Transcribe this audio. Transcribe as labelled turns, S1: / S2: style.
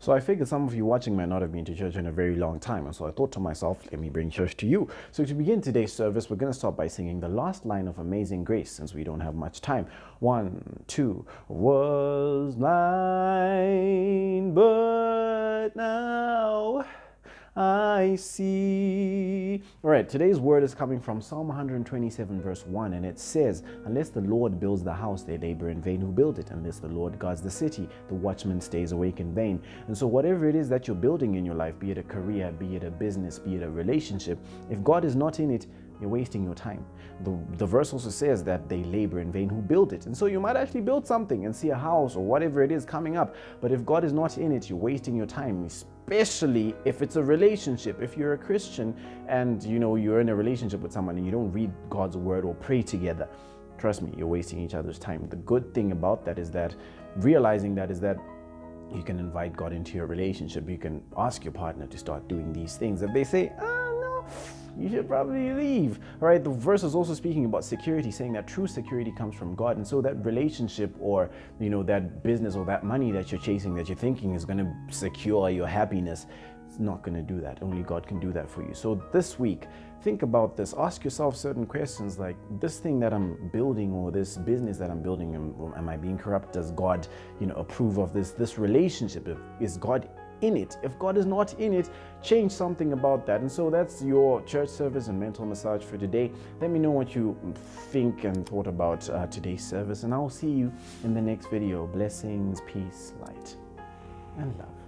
S1: So I figured some of you watching might not have been to church in a very long time. And so I thought to myself, let me bring church to you. So to begin today's service, we're going to start by singing the last line of Amazing Grace since we don't have much time. One, two, was blind, but now I see. All right, today's word is coming from Psalm 127, verse 1, and it says, Unless the Lord builds the house, they labor in vain who build it. Unless the Lord guards the city, the watchman stays awake in vain. And so, whatever it is that you're building in your life, be it a career, be it a business, be it a relationship, if God is not in it, you're wasting your time. The, the verse also says that they labor in vain who build it. And so you might actually build something and see a house or whatever it is coming up. But if God is not in it, you're wasting your time, especially if it's a relationship. If you're a Christian and you know you're in a relationship with someone and you don't read God's word or pray together, trust me, you're wasting each other's time. The good thing about that is that realizing that is that you can invite God into your relationship. You can ask your partner to start doing these things. If they say, ah, no, you should probably leave. All right, the verse is also speaking about security, saying that true security comes from God. And so that relationship or, you know, that business or that money that you're chasing, that you're thinking is going to secure your happiness, it's not going to do that. Only God can do that for you. So this week, think about this. Ask yourself certain questions like this thing that I'm building or this business that I'm building, am, am I being corrupt? Does God, you know, approve of this? This relationship, is God in it. If God is not in it, change something about that. And so that's your church service and mental massage for today. Let me know what you think and thought about uh, today's service, and I'll see you in the next video. Blessings, peace, light, and love.